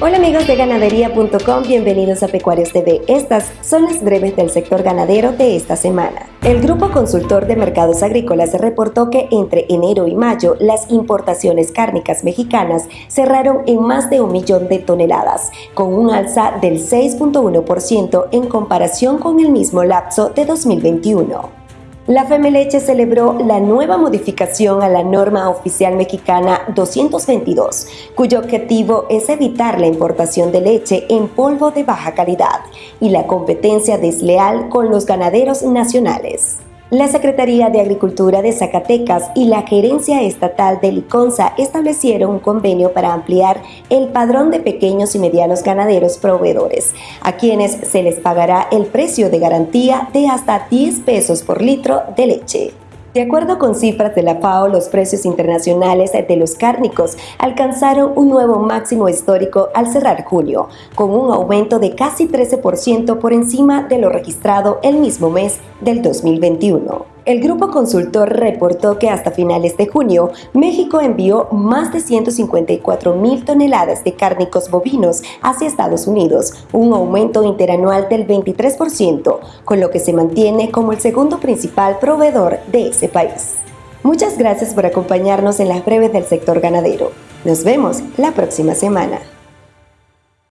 Hola amigos de ganadería.com, bienvenidos a Pecuarios TV. Estas son las breves del sector ganadero de esta semana. El Grupo Consultor de Mercados Agrícolas reportó que entre enero y mayo las importaciones cárnicas mexicanas cerraron en más de un millón de toneladas, con un alza del 6.1% en comparación con el mismo lapso de 2021. La Femeleche celebró la nueva modificación a la norma oficial mexicana 222, cuyo objetivo es evitar la importación de leche en polvo de baja calidad y la competencia desleal con los ganaderos nacionales. La Secretaría de Agricultura de Zacatecas y la Gerencia Estatal de Liconza establecieron un convenio para ampliar el padrón de pequeños y medianos ganaderos proveedores, a quienes se les pagará el precio de garantía de hasta 10 pesos por litro de leche. De acuerdo con cifras de la FAO, los precios internacionales de los cárnicos alcanzaron un nuevo máximo histórico al cerrar junio, con un aumento de casi 13% por encima de lo registrado el mismo mes del 2021. El grupo consultor reportó que hasta finales de junio, México envió más de 154 mil toneladas de cárnicos bovinos hacia Estados Unidos, un aumento interanual del 23%, con lo que se mantiene como el segundo principal proveedor de ese país. Muchas gracias por acompañarnos en las breves del sector ganadero. Nos vemos la próxima semana.